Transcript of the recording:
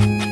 you